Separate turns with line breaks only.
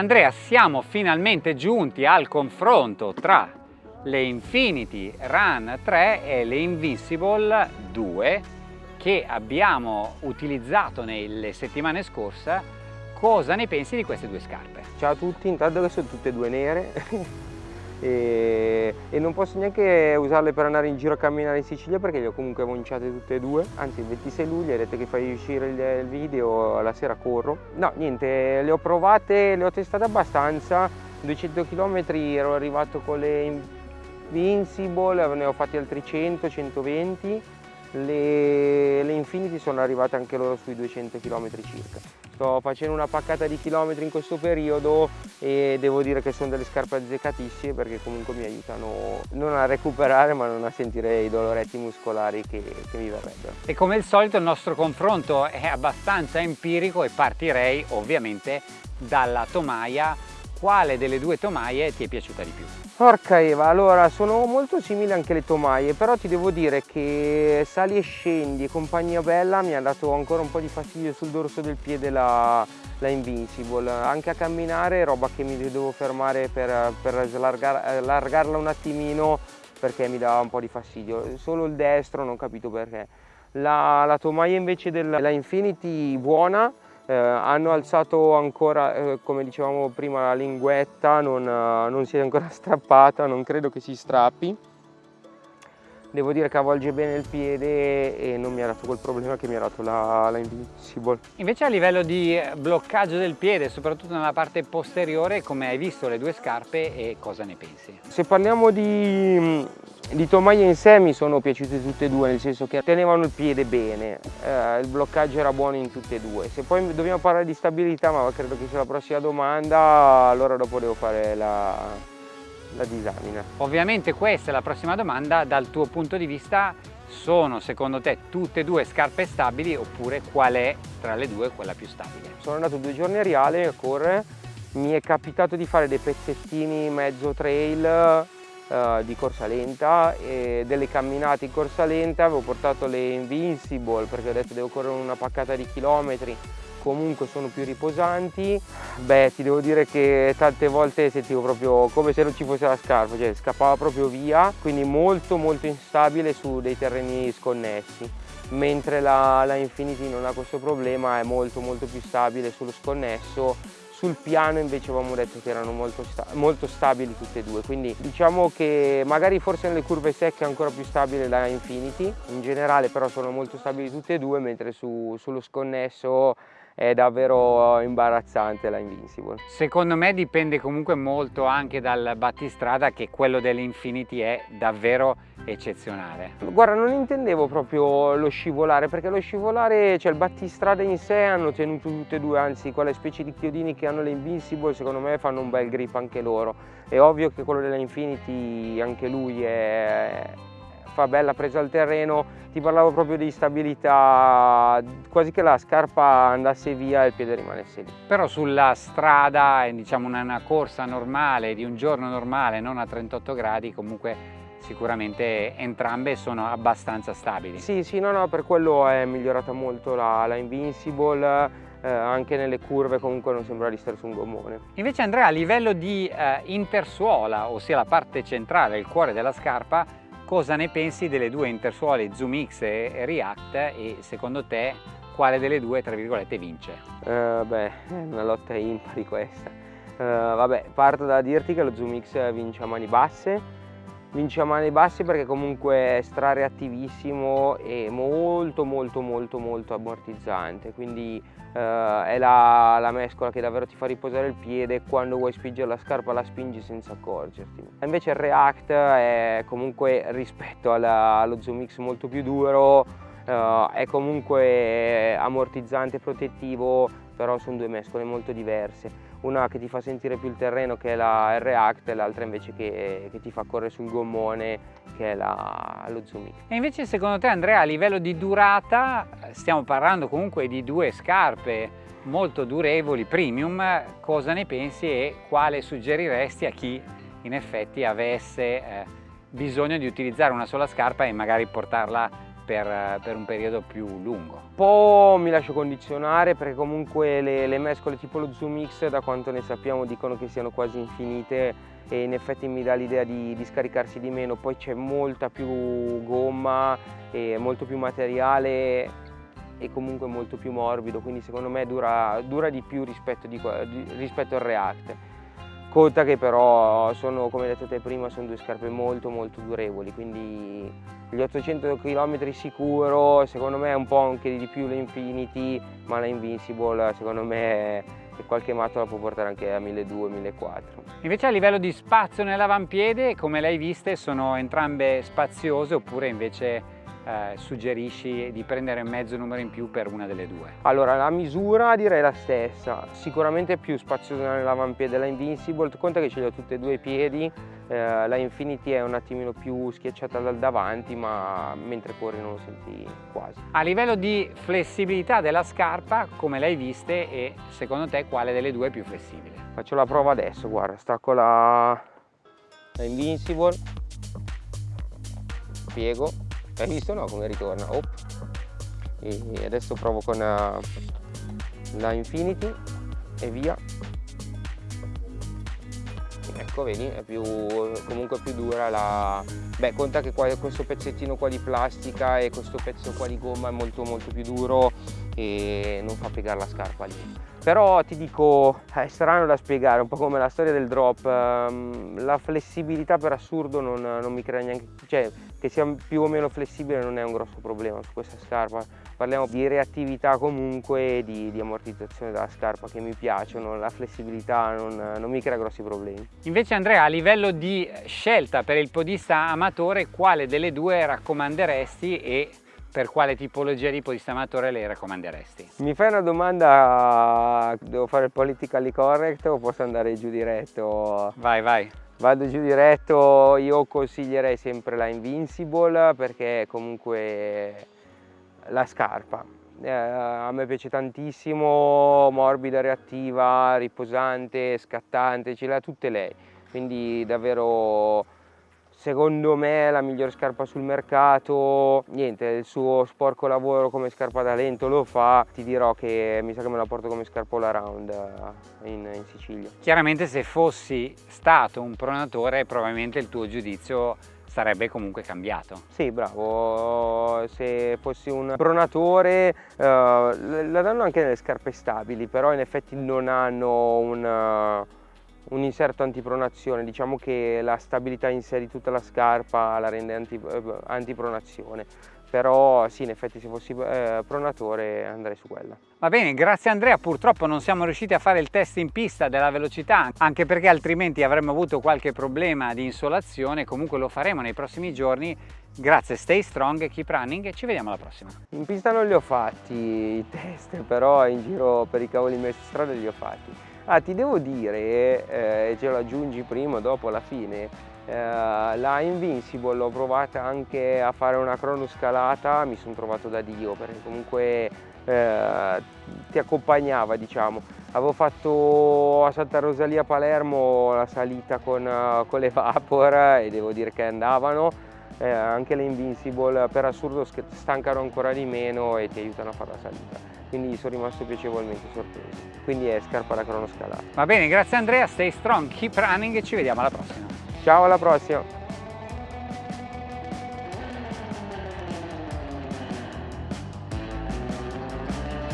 Andrea, siamo finalmente giunti al confronto tra le Infinity Run 3 e le Invincible 2 che abbiamo utilizzato nelle settimane scorse. Cosa ne pensi di queste due scarpe?
Ciao a tutti, intanto che sono tutte e due nere e, e, non posso neanche usarle per andare in giro a camminare in Sicilia perché le ho comunque monciate tutte e due. Anzi il 26 luglio detto che fai uscire il, il video la sera corro. No niente le ho provate le ho testate abbastanza. 200 km ero arrivato con le Invincible ne ho fatti altri 100 120 le, le Infinity sono arrivate anche loro sui 200 km circa sto facendo una paccata di chilometri in questo periodo e devo dire che sono delle scarpe azzeccatissime perché comunque mi aiutano non a recuperare ma non a sentire i doloretti muscolari che, che mi verrebbero.
E come al solito il nostro confronto è abbastanza empirico e partirei ovviamente dalla tomaia. Quale delle due tomaie ti è piaciuta di più?
Porca Eva, allora sono molto simili anche le tomaie, però ti devo dire che sali e scendi e compagnia bella mi ha dato ancora un po' di fastidio sul dorso del piede la, la Invincible, anche a camminare roba che mi devo fermare per, per slargar, allargarla un attimino perché mi dava un po' di fastidio, solo il destro non capito perché. La, la tomaia invece della Infinity buona, eh, hanno alzato ancora, eh, come dicevamo prima, la linguetta, non, eh, non si è ancora strappata, non credo che si strappi. Devo dire che avvolge bene il piede e non mi ha dato quel problema che mi ha dato la, la Invincible.
Invece a livello di bloccaggio del piede, soprattutto nella parte posteriore, come hai visto le due scarpe e cosa ne pensi?
Se parliamo di, di tomaie in sé mi sono piaciute tutte e due, nel senso che tenevano il piede bene, eh, il bloccaggio era buono in tutte e due. Se poi dobbiamo parlare di stabilità, ma credo che sia la prossima domanda, allora dopo devo fare la, la disamina.
Ovviamente questa è la prossima domanda, dal tuo punto di vista sono secondo te tutte e due scarpe stabili oppure qual è tra le due quella più stabile?
Sono andato due giorni a Riale a correre, mi è capitato di fare dei pezzettini mezzo trail uh, di corsa lenta e delle camminate in corsa lenta, avevo portato le Invincible perché ho detto devo correre una paccata di chilometri, comunque sono più riposanti. Beh, ti devo dire che tante volte sentivo proprio come se non ci fosse la scarpa, cioè scappava proprio via, quindi molto molto instabile su dei terreni sconnessi. Mentre la, la Infinity non ha questo problema, è molto molto più stabile sullo sconnesso. Sul piano invece avevamo detto che erano molto, sta molto, stabili tutte e due, quindi diciamo che magari forse nelle curve secche è ancora più stabile la Infinity, in generale però sono molto stabili tutte e due, mentre su, sullo sconnesso è davvero imbarazzante la Invincible.
Secondo me dipende comunque molto anche dal battistrada che quello dell'Infinity è davvero eccezionale.
Guarda non intendevo proprio lo scivolare perché lo scivolare, cioè il battistrada in sé hanno tenuto tutte e due, anzi quelle specie di chiodini che hanno le Invincible secondo me fanno un bel grip anche loro. È ovvio che quello della Infinity anche lui è, fa bella presa al terreno, ti parlavo proprio di stabilità, quasi che la scarpa andasse via e il piede rimanesse lì.
Però sulla strada, diciamo una corsa normale, di un giorno normale, non a 38 gradi, comunque sicuramente entrambe sono abbastanza stabili.
Sì, sì, no, no, per quello è migliorata molto la, la Invincible, eh, anche nelle curve comunque non sembra di stare su un gommone.
Invece Andrea a livello di eh, intersuola, ossia la parte centrale, il cuore della scarpa, cosa ne pensi delle due intersuole Zoom e React e secondo te quale delle due tra virgolette vince?
Uh, beh, è una lotta impari questa. Uh, vabbè, parto da dirti che lo Zoom vince a mani basse, vince a mani basse perché comunque è strareattivissimo e molto molto molto molto ammortizzante, quindi uh, è la, la, mescola che davvero ti fa riposare il piede quando vuoi spingere la scarpa la spingi senza accorgerti. Invece il React è comunque rispetto alla, allo Zoom X molto più duro, uh, è comunque ammortizzante e protettivo, però sono due mescole molto diverse una che ti fa sentire più il terreno che è la R-Act e l'altra invece che, che, ti fa correre sul gommone che è la, lo X.
E invece secondo te Andrea a livello di durata stiamo parlando comunque di due scarpe molto durevoli, premium, cosa ne pensi e quale suggeriresti a chi in effetti avesse eh, bisogno di utilizzare una sola scarpa e magari portarla per, per un periodo più lungo.
Un po' mi lascio condizionare perché comunque le, le mescole tipo lo Zoom X da quanto ne sappiamo dicono che siano quasi infinite e in effetti mi dà l'idea di, di, scaricarsi di meno, poi c'è molta più gomma e molto più materiale e comunque molto più morbido, quindi secondo me dura, dura di più rispetto, di, rispetto al React. Conta che però sono, come detto te prima, sono due scarpe molto molto durevoli, quindi gli 800 km sicuro, secondo me è un po' anche di più l'Infinity, ma la Invincible secondo me qualche matto la può portare anche a 1200-1400.
Invece a livello di spazio nell'avampiede, come le hai viste, sono entrambe spaziose oppure invece eh, suggerisci di prendere mezzo numero in più per una delle due?
Allora la misura direi la stessa, sicuramente più spaziosa nell'avampiede la Invincible, conta che ce li ho tutti e due i piedi, eh, la Infinity è un attimino più schiacciata dal davanti ma mentre corri non lo senti quasi.
A livello di flessibilità della scarpa come l'hai viste e secondo te quale delle due è più flessibile?
Faccio la prova adesso, guarda, stacco la, la Invincible, piego hai visto no come ritorna? Oh. E adesso provo con uh, la Infinity e via. Ecco, vedi, è più, comunque più dura la... Beh, conta che qua, questo pezzettino qua di plastica e questo pezzo qua di gomma è molto molto più duro e non fa piegare la scarpa lì. Però ti dico, è strano da spiegare, un po' come la storia del drop, ehm, la flessibilità per assurdo non, non mi crea neanche... Cioè, che sia più o meno flessibile non è un grosso problema su questa scarpa. Parliamo di reattività comunque e di, di, ammortizzazione della scarpa che mi piacciono, la flessibilità non, non, mi crea grossi problemi.
Invece Andrea, a livello di scelta per il podista amatore, quale delle due raccomanderesti e per quale tipologia di podista amatore le raccomanderesti?
Mi fai una domanda, devo fare il politically correct o posso andare giù diretto?
Vai, vai
vado giù diretto io consiglierei sempre la Invincible perché comunque la scarpa. Eh, a me piace tantissimo morbida reattiva riposante scattante ce l'ha tutte lei. Quindi davvero secondo me la migliore scarpa sul mercato. Niente il suo sporco lavoro come scarpa da lento lo fa. Ti dirò che mi sa che me la porto come scarpa all around eh, in, in Sicilia.
Chiaramente se fossi stato un pronatore probabilmente il tuo giudizio sarebbe comunque cambiato.
Sì, bravo, se fossi un pronatore uh, la danno anche nelle scarpe stabili, però in effetti non hanno un, un inserto antipronazione, diciamo che la stabilità in sé di tutta la scarpa la rende anti, eh, antipronazione, però sì in effetti se fossi eh, pronatore andrei su quella.
Va bene, grazie Andrea, purtroppo non siamo riusciti a fare il test in pista della velocità, anche perché altrimenti avremmo avuto qualche problema di insolazione, comunque lo faremo nei prossimi giorni. Grazie, stay strong, keep running e ci vediamo alla prossima.
In pista non li ho fatti i test, però in giro per i cavoli messi strada li ho fatti. Ah, ti devo dire, eh, ce lo aggiungi prima o dopo alla fine, eh, la Invincible l'ho provata anche a fare una cronoscalata, mi sono trovato da Dio perché comunque eh, ti accompagnava diciamo. Avevo fatto a Santa Rosalia Palermo la salita con, con le Vapor e devo dire che andavano, eh, anche le Invincible per assurdo stancano ancora di meno e ti aiutano a fare la salita quindi sono rimasto piacevolmente sorpreso. Quindi è scarpa da cronoscalata.
Va bene, grazie Andrea, stay strong, keep running e ci vediamo alla prossima.
Ciao, alla prossima!